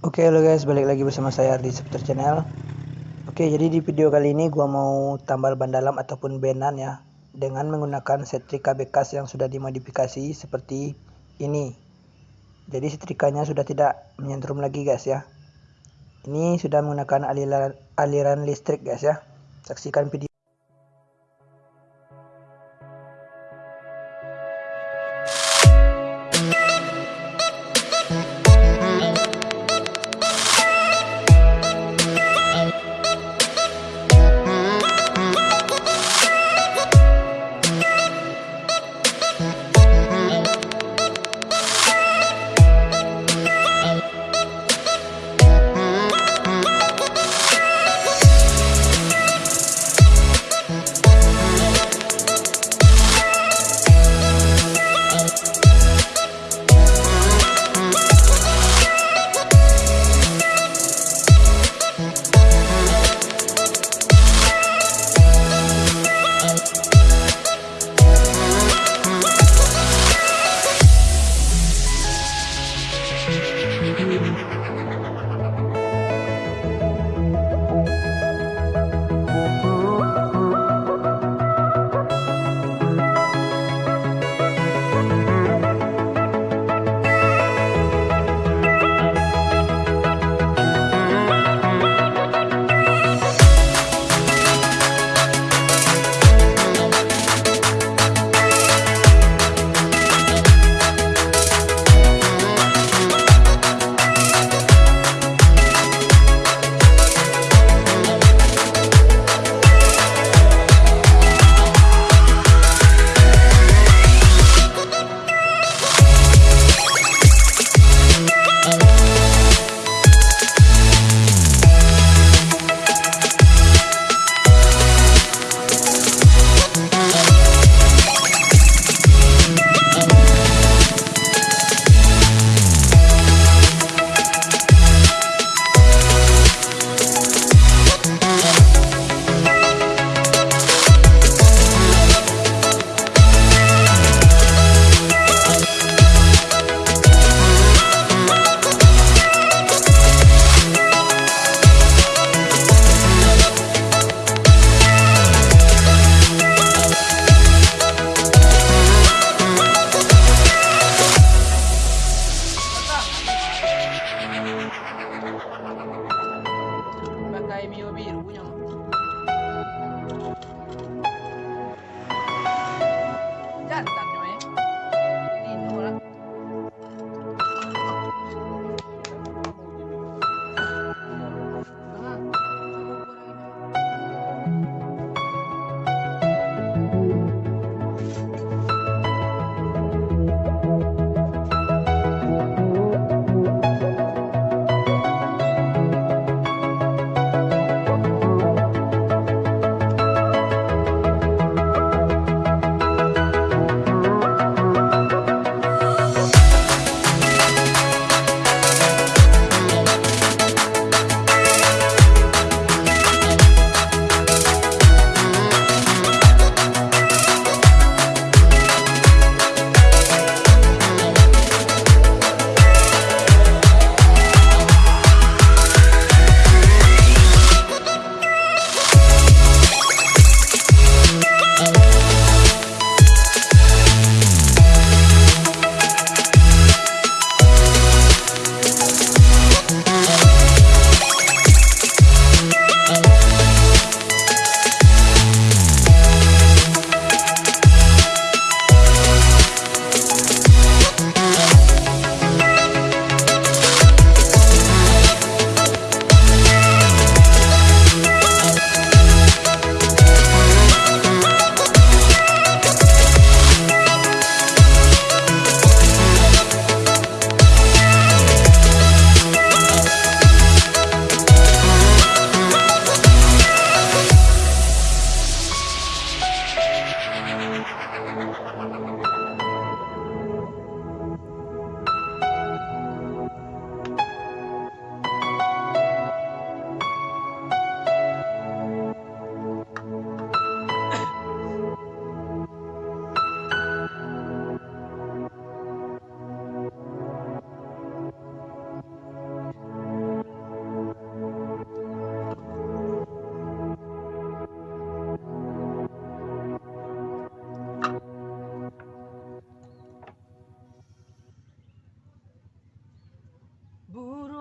Oke halo guys, balik lagi bersama saya di Seputar Channel. Oke, jadi di video kali ini gua mau tambal ban dalam ataupun benan ya dengan menggunakan setrika bekas yang sudah dimodifikasi seperti ini. Jadi setrikanya sudah tidak menyentrum lagi guys ya. Ini sudah menggunakan aliran aliran listrik guys ya. Saksikan video Buru